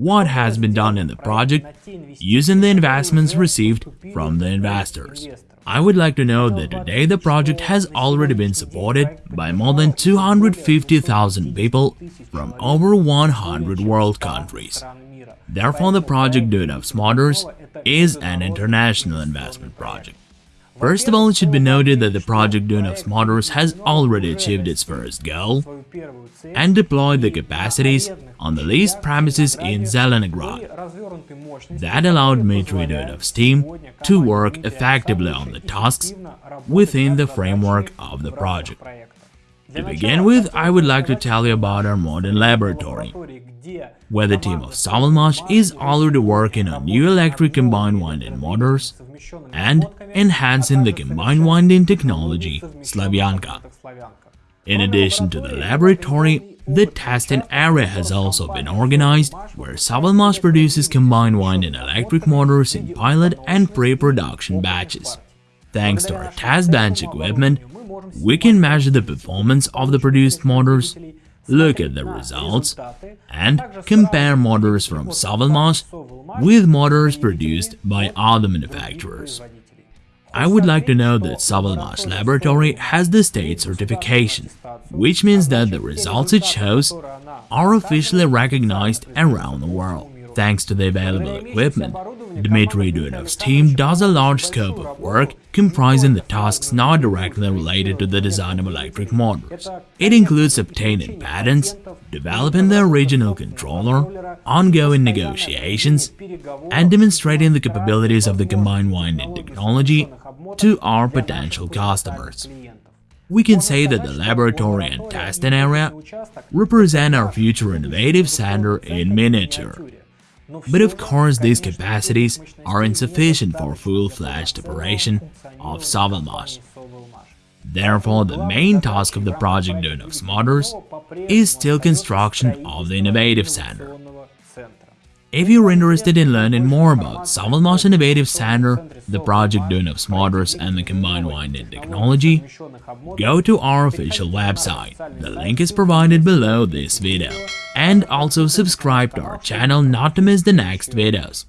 what has been done in the project using the investments received from the investors. I would like to note that today the project has already been supported by more than 250,000 people from over 100 world countries. Therefore, the project Duyunov's Motors is an international investment project. First of all, it should be noted that the project Duyunov's Motors has already achieved its first goal and deployed the capacities on the leased premises in Zelenograd. That allowed Dmitry Duyunov's team to work effectively on the tasks within the framework of the project. To begin with, I would like to tell you about our modern laboratory, where the team of SovElMash is already working on new electric combined winding motors and enhancing the combined winding technology Slavyanka. In addition to the laboratory, the testing area has also been organized, where SovElMash produces combined winding electric motors in pilot and pre-production batches. Thanks to our test bench equipment, we can measure the performance of the produced motors, look at the results, and compare motors from SovElMash with motors produced by other manufacturers. I would like to know that SovElMash Laboratory has the state certification, which means that the results it shows are officially recognized around the world. Thanks to the available equipment, Dmitry Duyunov's team does a large scope of work comprising the tasks not directly related to the design of electric motors. It includes obtaining patents, developing the original controller, ongoing negotiations, and demonstrating the capabilities of the combined winding technology to our potential customers. We can say that the laboratory and testing area represent our future innovative center in miniature. But of course these capacities are insufficient for full-fledged operation of SovElMash. Therefore, the main task of the project Duyunov's Motors is still construction of the Innovative Center. If you're interested in learning more about SovElMash Innovative Center, the project Duyunov's Motors and the combined winding technology, go to our official website. The link is provided below this video. And also subscribe to our channel not to miss the next videos.